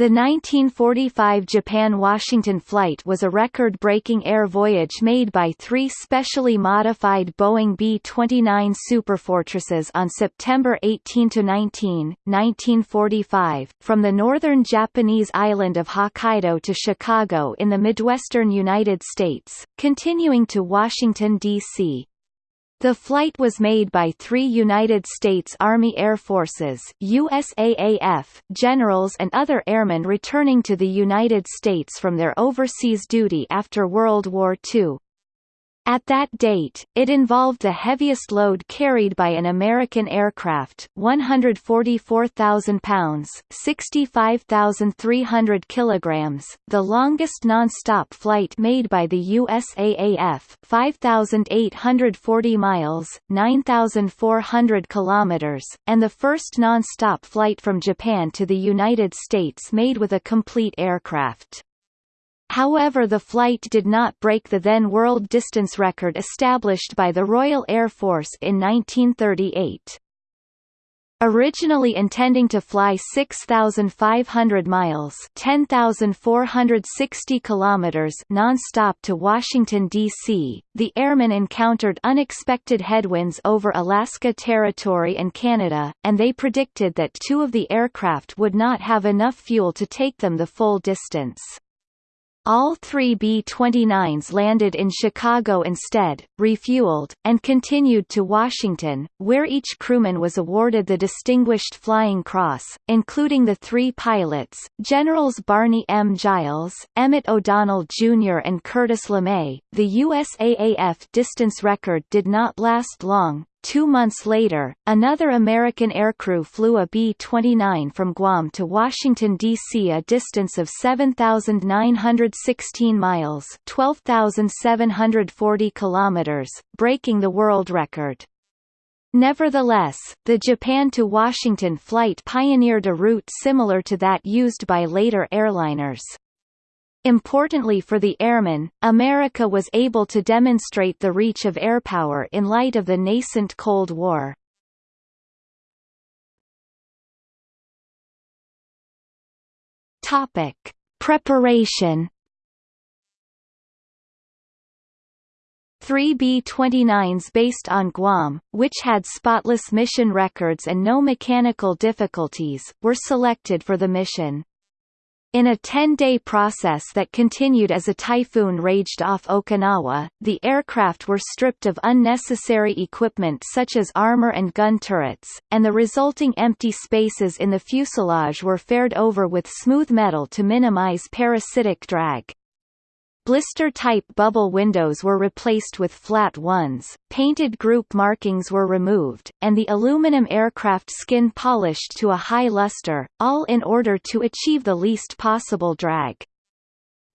The 1945 Japan-Washington flight was a record-breaking air voyage made by three specially modified Boeing B-29 Superfortresses on September 18–19, 1945, from the northern Japanese island of Hokkaido to Chicago in the Midwestern United States, continuing to Washington, D.C. The flight was made by three United States Army Air Forces USAAF generals and other airmen returning to the United States from their overseas duty after World War II. At that date, it involved the heaviest load carried by an American aircraft 144,000 pounds 65,300 kilograms, the longest non-stop flight made by the USAAF 5,840 miles 9,400 kilometers, and the first non-stop flight from Japan to the United States made with a complete aircraft. However the flight did not break the then world distance record established by the Royal Air Force in 1938. Originally intending to fly 6,500 miles (10,460 kilometers) non-stop to Washington, D.C., the airmen encountered unexpected headwinds over Alaska Territory and Canada, and they predicted that two of the aircraft would not have enough fuel to take them the full distance. All three B-29s landed in Chicago instead, refueled, and continued to Washington, where each crewman was awarded the Distinguished Flying Cross, including the three pilots, Generals Barney M. Giles, Emmett O'Donnell Jr. and Curtis LeMay. The USAAF distance record did not last long, Two months later, another American aircrew flew a B-29 from Guam to Washington, D.C. a distance of 7,916 miles 12,740 kilometers, breaking the world record. Nevertheless, the Japan to Washington flight pioneered a route similar to that used by later airliners. Importantly for the airmen, America was able to demonstrate the reach of airpower in light of the nascent Cold War. Topic: Preparation. Three B-29s based on Guam, which had spotless mission records and no mechanical difficulties, were selected for the mission. In a 10-day process that continued as a typhoon raged off Okinawa, the aircraft were stripped of unnecessary equipment such as armor and gun turrets, and the resulting empty spaces in the fuselage were faired over with smooth metal to minimize parasitic drag. Blister-type bubble windows were replaced with flat ones, painted group markings were removed, and the aluminum aircraft skin polished to a high luster, all in order to achieve the least possible drag.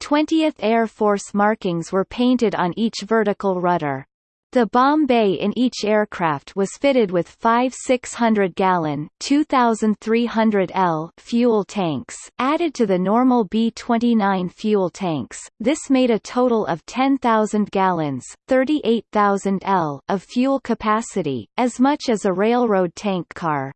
20th Air Force markings were painted on each vertical rudder. The bomb bay in each aircraft was fitted with five 600-gallon (2,300 L) fuel tanks, added to the normal B-29 fuel tanks. This made a total of 10,000 gallons (38,000 L) of fuel capacity, as much as a railroad tank car.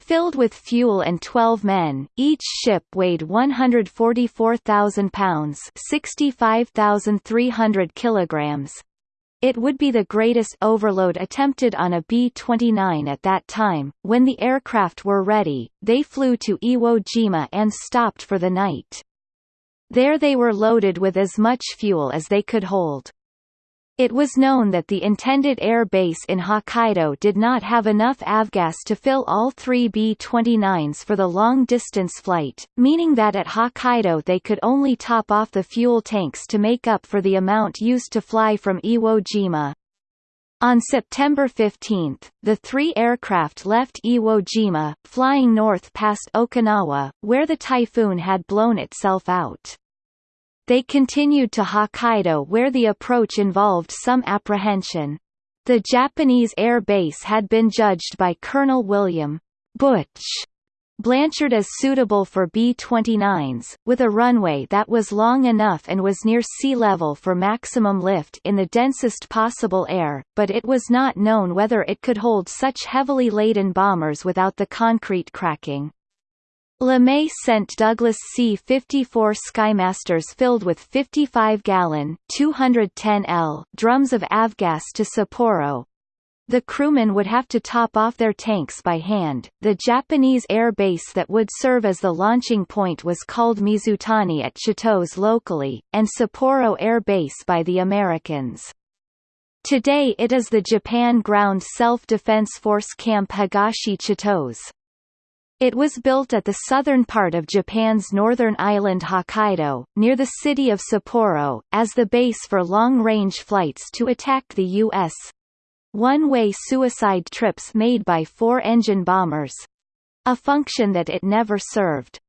Filled with fuel and 12 men, each ship weighed 144,000 pounds 65,300 kilograms, it would be the greatest overload attempted on a B-29 at that time. When the aircraft were ready, they flew to Iwo Jima and stopped for the night. There they were loaded with as much fuel as they could hold. It was known that the intended air base in Hokkaido did not have enough avgas to fill all three B-29s for the long-distance flight, meaning that at Hokkaido they could only top off the fuel tanks to make up for the amount used to fly from Iwo Jima. On September 15, the three aircraft left Iwo Jima, flying north past Okinawa, where the typhoon had blown itself out. They continued to Hokkaido where the approach involved some apprehension. The Japanese air base had been judged by Colonel William Butch Blanchard as suitable for B-29s, with a runway that was long enough and was near sea level for maximum lift in the densest possible air, but it was not known whether it could hold such heavily laden bombers without the concrete cracking. LeMay sent Douglas C-54 Skymasters filled with 55-gallon (210 drums of avgas to Sapporo, the crewmen would have to top off their tanks by hand. The Japanese air base that would serve as the launching point was called Mizutani at Chitose locally, and Sapporo Air Base by the Americans. Today it is the Japan Ground Self-Defense Force Camp Higashi Chitose. It was built at the southern part of Japan's northern island Hokkaido, near the city of Sapporo, as the base for long-range flights to attack the U.S., one-way suicide trips made by four-engine bombers. A function that it never served.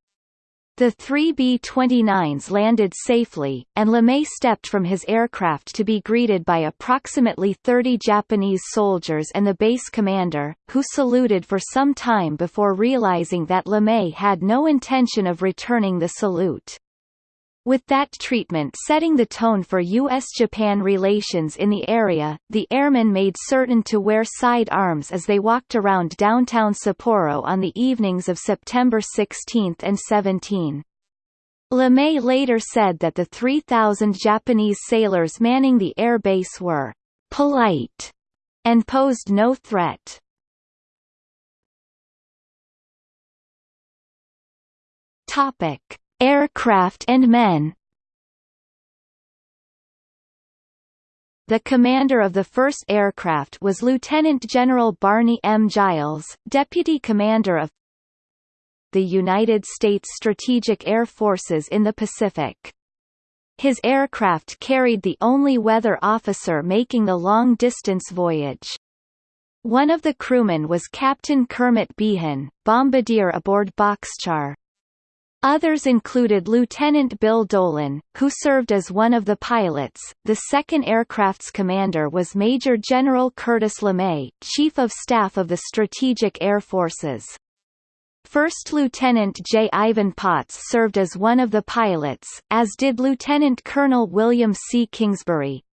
The three B-29s landed safely, and LeMay stepped from his aircraft to be greeted by approximately 30 Japanese soldiers and the base commander, who saluted for some time before realizing that LeMay had no intention of returning the salute. With that treatment setting the tone for U.S.-Japan relations in the area, the airmen made certain to wear side arms as they walked around downtown Sapporo on the evenings of September 16 and 17. LeMay later said that the 3,000 Japanese sailors manning the air base were polite and posed no threat. Topic Aircraft and men The commander of the first aircraft was Lieutenant General Barney M. Giles, Deputy Commander of the United States Strategic Air Forces in the Pacific. His aircraft carried the only weather officer making the long-distance voyage. One of the crewmen was Captain Kermit Beahan, bombardier aboard Boxcar. Others included Lieutenant Bill Dolan, who served as one of the pilots. The second aircraft's commander was Major General Curtis LeMay, Chief of Staff of the Strategic Air Forces. First Lieutenant J. Ivan Potts served as one of the pilots, as did Lieutenant Colonel William C. Kingsbury.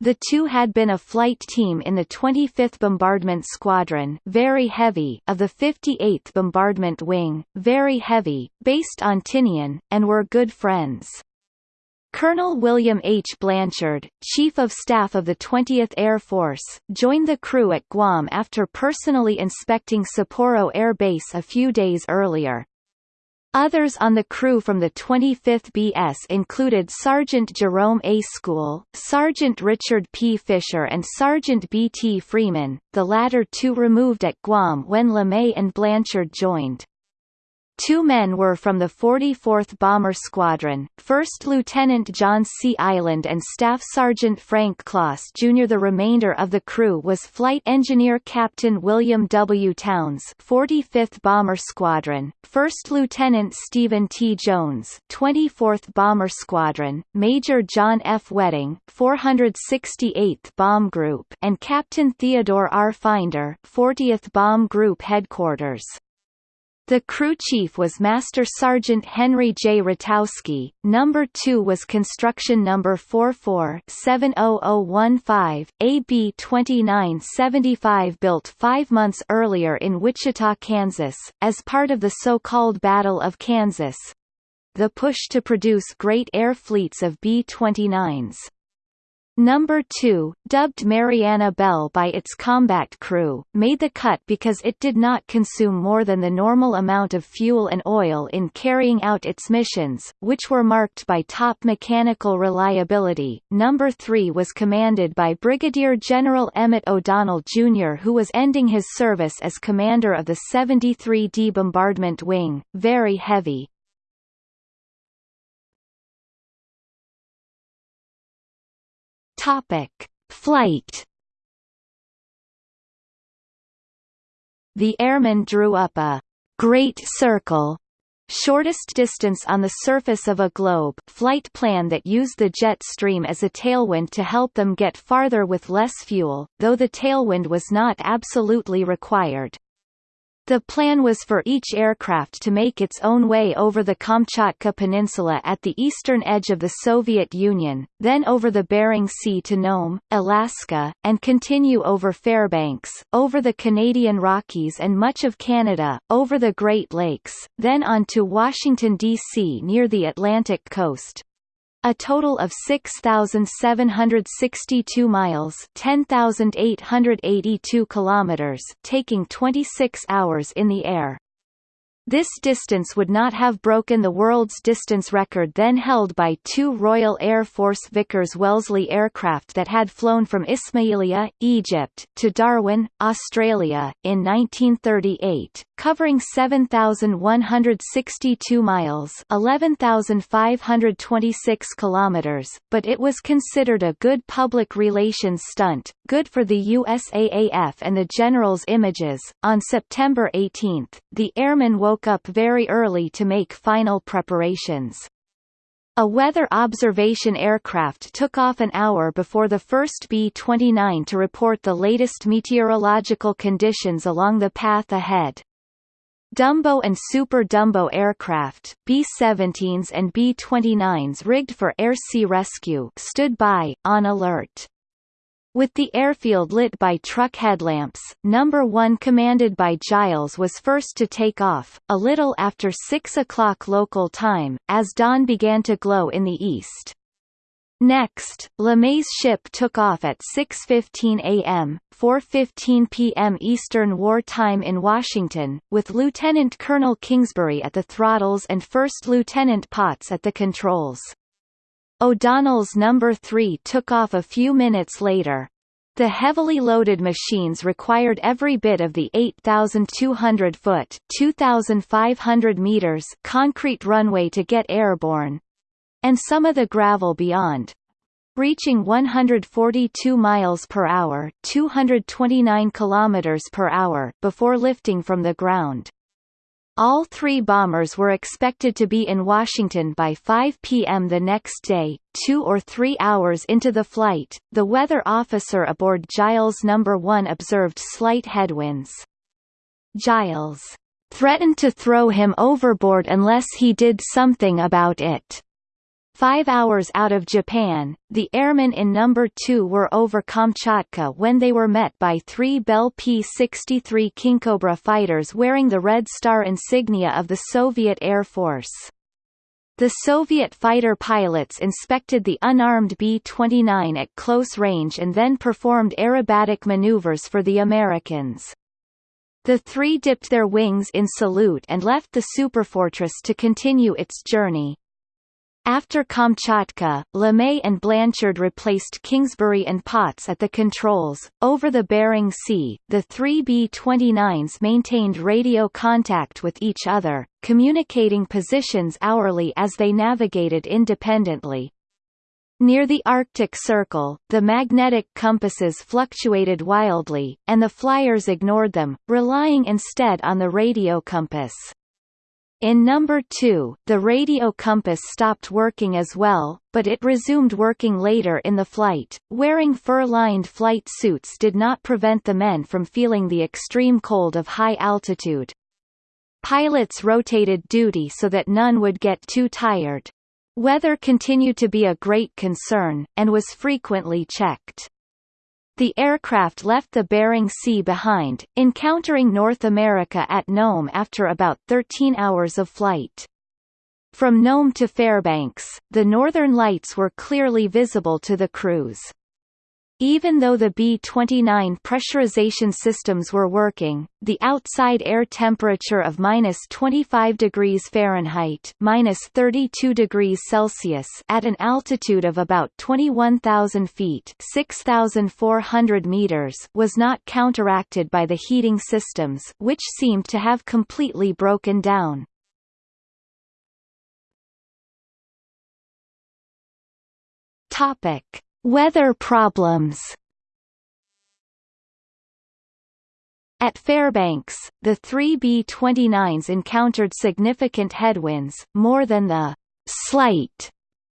The two had been a flight team in the 25th Bombardment Squadron very heavy of the 58th Bombardment Wing, very heavy, based on Tinian, and were good friends. Colonel William H. Blanchard, Chief of Staff of the 20th Air Force, joined the crew at Guam after personally inspecting Sapporo Air Base a few days earlier. Others on the crew from the 25th BS included Sergeant Jerome A. School, Sergeant Richard P. Fisher and Sergeant B. T. Freeman, the latter two removed at Guam when LeMay and Blanchard joined. Two men were from the 44th Bomber Squadron, First Lieutenant John C. Island and Staff Sergeant Frank Kloss Jr. The remainder of the crew was Flight Engineer Captain William W. Towns 45th Bomber Squadron, First Lieutenant Stephen T. Jones 24th Bomber Squadron, Major John F. Wedding 468th Bomb Group and Captain Theodore R. Finder 40th Bomb Group Headquarters. The crew chief was Master Sergeant Henry J. Ratowski, number 2 was construction number 44-70015, AB 2975 built five months earlier in Wichita, Kansas, as part of the so-called Battle of Kansas. The push to produce great air fleets of B-29s. Number 2, dubbed Mariana Bell by its combat crew, made the cut because it did not consume more than the normal amount of fuel and oil in carrying out its missions, which were marked by top mechanical reliability. Number 3 was commanded by Brigadier General Emmett O'Donnell Jr. who was ending his service as commander of the 73d Bombardment Wing, very heavy, Topic: Flight. The airman drew up a great circle shortest distance on the surface of a globe flight plan that used the jet stream as a tailwind to help them get farther with less fuel, though the tailwind was not absolutely required. The plan was for each aircraft to make its own way over the Kamchatka Peninsula at the eastern edge of the Soviet Union, then over the Bering Sea to Nome, Alaska, and continue over Fairbanks, over the Canadian Rockies and much of Canada, over the Great Lakes, then on to Washington, D.C. near the Atlantic coast, a total of 6,762 miles 10,882 kilometers taking 26 hours in the air. This distance would not have broken the world's distance record then held by two Royal Air Force Vickers Wellesley aircraft that had flown from Ismailia, Egypt, to Darwin, Australia, in 1938, covering 7,162 miles 11,526 kilometers, but it was considered a good public relations stunt, good for the USAAF and the General's images. On September 18, the airmen woke up very early to make final preparations. A weather observation aircraft took off an hour before the first B-29 to report the latest meteorological conditions along the path ahead. Dumbo and Super Dumbo aircraft B-17s and B-29s rigged for air-sea rescue stood by, on alert. With the airfield lit by truck headlamps, Number 1 commanded by Giles was first to take off, a little after 6 o'clock local time, as dawn began to glow in the east. Next, LeMay's ship took off at 6.15 a.m., 4.15 p.m. Eastern War Time in Washington, with Lieutenant Colonel Kingsbury at the throttles and First Lieutenant Potts at the controls. O'Donnell's number 3 took off a few minutes later. The heavily loaded machines required every bit of the 8,200-foot (2,500 meters) concrete runway to get airborne, and some of the gravel beyond, reaching 142 miles per hour, 229 kilometers per hour before lifting from the ground. All three bombers were expected to be in Washington by 5 p.m. the next day, two or three hours into the flight. The weather officer aboard Giles No. 1 observed slight headwinds. Giles threatened to throw him overboard unless he did something about it. Five hours out of Japan, the airmen in Number 2 were over Kamchatka when they were met by three Bell P-63 Kingcobra fighters wearing the Red Star insignia of the Soviet Air Force. The Soviet fighter pilots inspected the unarmed B-29 at close range and then performed aerobatic maneuvers for the Americans. The three dipped their wings in salute and left the superfortress to continue its journey. After Kamchatka, LeMay and Blanchard replaced Kingsbury and Potts at the controls. Over the Bering Sea, the three B-29s maintained radio contact with each other, communicating positions hourly as they navigated independently. Near the Arctic Circle, the magnetic compasses fluctuated wildly, and the flyers ignored them, relying instead on the radio compass. In number 2, the radio compass stopped working as well, but it resumed working later in the flight. Wearing fur-lined flight suits did not prevent the men from feeling the extreme cold of high altitude. Pilots rotated duty so that none would get too tired. Weather continued to be a great concern, and was frequently checked. The aircraft left the Bering Sea behind, encountering North America at Nome after about 13 hours of flight. From Nome to Fairbanks, the northern lights were clearly visible to the crews. Even though the B-29 pressurization systems were working, the outside air temperature of minus 25 degrees Fahrenheit minus 32 degrees Celsius at an altitude of about 21,000 feet 6,400 meters was not counteracted by the heating systems which seemed to have completely broken down. Topic Weather problems At Fairbanks, the three B-29s encountered significant headwinds, more than the slight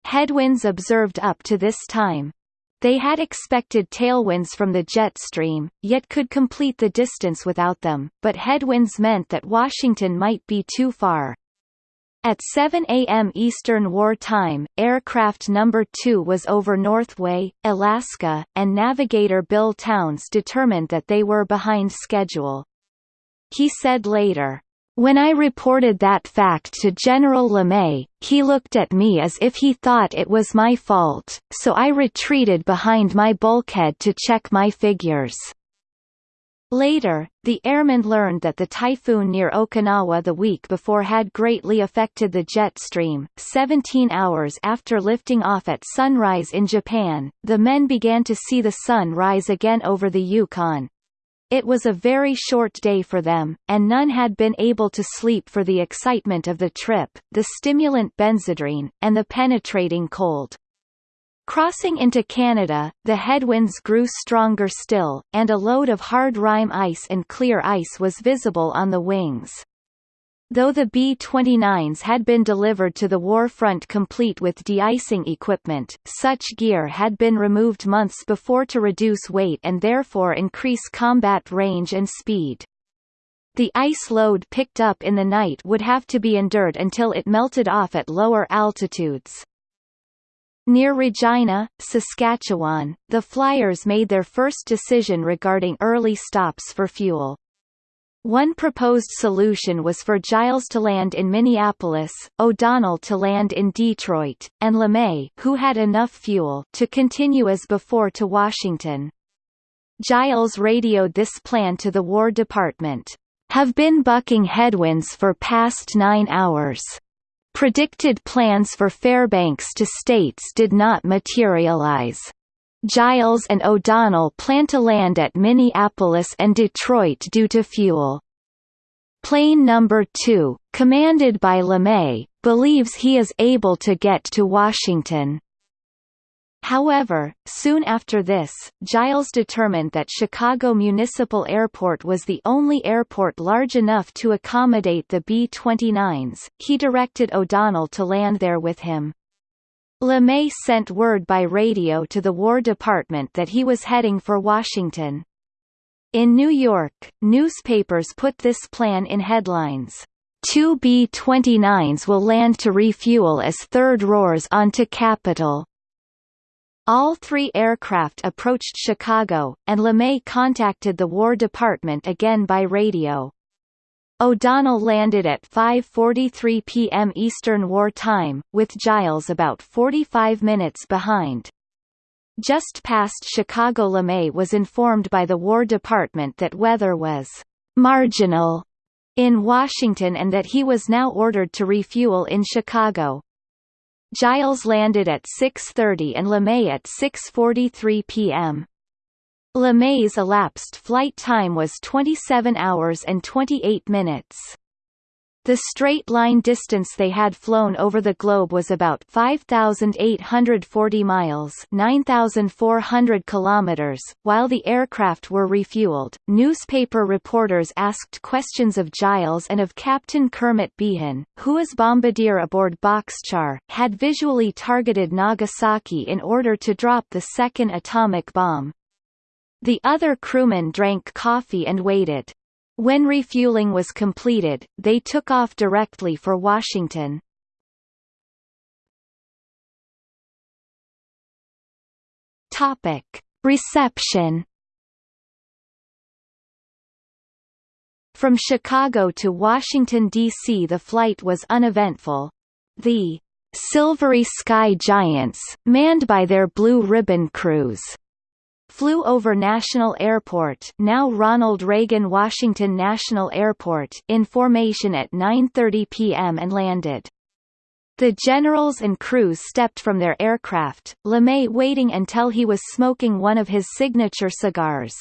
headwinds observed up to this time. They had expected tailwinds from the jet stream, yet could complete the distance without them, but headwinds meant that Washington might be too far. At 7 a.m. Eastern War Time, aircraft number 2 was over Northway, Alaska, and navigator Bill Towns determined that they were behind schedule. He said later, when I reported that fact to General LeMay, he looked at me as if he thought it was my fault, so I retreated behind my bulkhead to check my figures. Later, the airmen learned that the typhoon near Okinawa the week before had greatly affected the jet stream. 17 hours after lifting off at sunrise in Japan, the men began to see the sun rise again over the Yukon. It was a very short day for them, and none had been able to sleep for the excitement of the trip, the stimulant benzedrine, and the penetrating cold. Crossing into Canada, the headwinds grew stronger still, and a load of hard rime ice and clear ice was visible on the wings. Though the B-29s had been delivered to the war front complete with de-icing equipment, such gear had been removed months before to reduce weight and therefore increase combat range and speed. The ice load picked up in the night would have to be endured until it melted off at lower altitudes. Near Regina, Saskatchewan, the Flyers made their first decision regarding early stops for fuel. One proposed solution was for Giles to land in Minneapolis, O'Donnell to land in Detroit, and LeMay who had enough fuel to continue as before to Washington. Giles radioed this plan to the War Department. Have been bucking headwinds for past nine hours. Predicted plans for Fairbanks to States did not materialize. Giles and O'Donnell plan to land at Minneapolis and Detroit due to fuel. Plane number 2, commanded by LeMay, believes he is able to get to Washington. However, soon after this, Giles determined that Chicago Municipal Airport was the only airport large enough to accommodate the B-29s. He directed O'Donnell to land there with him. LeMay sent word by radio to the War Department that he was heading for Washington. In New York, newspapers put this plan in headlines. Two B-29s will land to refuel as third roars onto Capitol. All three aircraft approached Chicago, and LeMay contacted the War Department again by radio. O'Donnell landed at 5.43 p.m. Eastern War Time, with Giles about 45 minutes behind. Just past Chicago LeMay was informed by the War Department that weather was «marginal» in Washington and that he was now ordered to refuel in Chicago. Giles landed at 6.30 and LeMay at 6.43 p.m. LeMay's elapsed flight time was 27 hours and 28 minutes. The straight-line distance they had flown over the globe was about 5,840 miles 9,400 kilometers. While the aircraft were refueled, newspaper reporters asked questions of Giles and of Captain Kermit Beahan, who as bombardier aboard Boxcar, had visually targeted Nagasaki in order to drop the second atomic bomb. The other crewmen drank coffee and waited. When refueling was completed, they took off directly for Washington. Topic: Reception. From Chicago to Washington, D.C. the flight was uneventful. The Silvery Sky Giants, manned by their Blue Ribbon crews, flew over National Airport now Ronald Reagan Washington National Airport in formation at 9.30 p.m. and landed. The generals and crews stepped from their aircraft, LeMay waiting until he was smoking one of his signature cigars.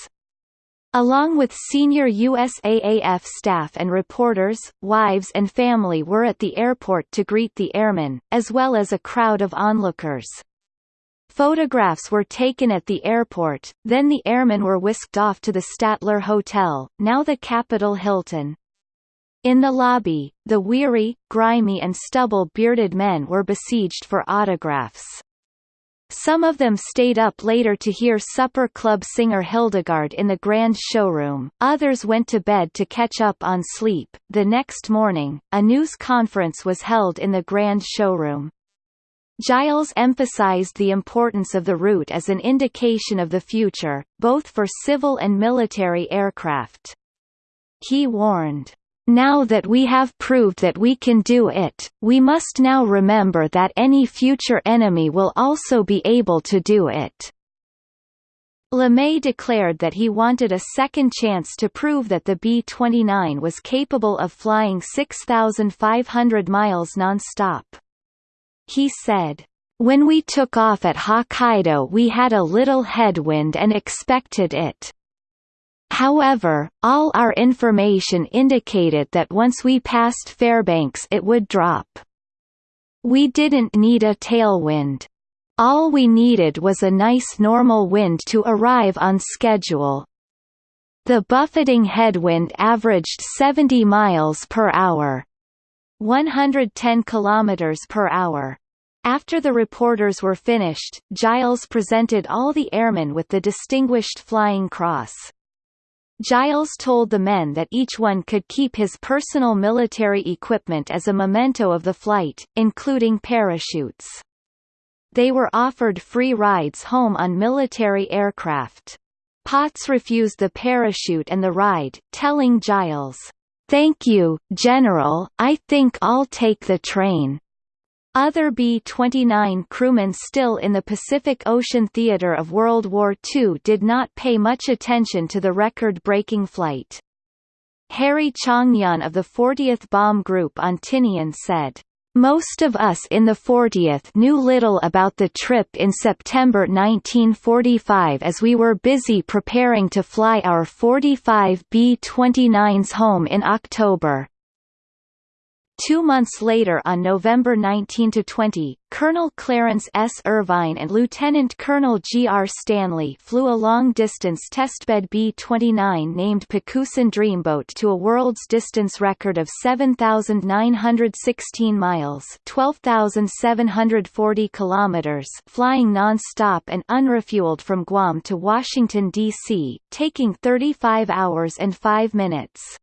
Along with senior USAAF staff and reporters, wives and family were at the airport to greet the airmen, as well as a crowd of onlookers. Photographs were taken at the airport, then the airmen were whisked off to the Statler Hotel, now the Capitol Hilton. In the lobby, the weary, grimy and stubble-bearded men were besieged for autographs. Some of them stayed up later to hear supper club singer Hildegarde in the grand showroom, others went to bed to catch up on sleep. The next morning, a news conference was held in the grand showroom. Giles emphasized the importance of the route as an indication of the future, both for civil and military aircraft. He warned, now that we have proved that we can do it, we must now remember that any future enemy will also be able to do it. LeMay declared that he wanted a second chance to prove that the B-29 was capable of flying 6,500 miles non-stop. He said, When we took off at Hokkaido we had a little headwind and expected it. However, all our information indicated that once we passed Fairbanks it would drop. We didn't need a tailwind. All we needed was a nice normal wind to arrive on schedule. The buffeting headwind averaged 70 miles per hour. 110 kilometers per hour. After the reporters were finished, Giles presented all the airmen with the Distinguished Flying Cross. Giles told the men that each one could keep his personal military equipment as a memento of the flight, including parachutes. They were offered free rides home on military aircraft. Potts refused the parachute and the ride, telling Giles, "'Thank you, General, I think I'll take the train.' Other B-29 crewmen still in the Pacific Ocean theater of World War II did not pay much attention to the record-breaking flight. Harry Changnon of the 40th Bomb Group on Tinian said, most of us in the 40th knew little about the trip in September 1945 as we were busy preparing to fly our 45 B-29s home in October. Two months later on November 19–20, Colonel Clarence S. Irvine and Lieutenant Colonel G. R. Stanley flew a long-distance testbed B-29 named Pacusan Dreamboat to a world's distance record of 7,916 miles 12,740 kilometers flying non-stop and unrefueled from Guam to Washington, D.C., taking 35 hours and 5 minutes.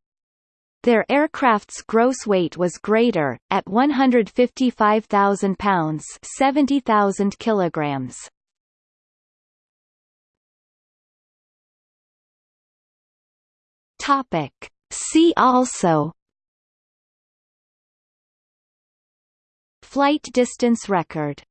Their aircraft's gross weight was greater, at 155,000 pounds 70,000 kilograms. Topic. See also Flight distance record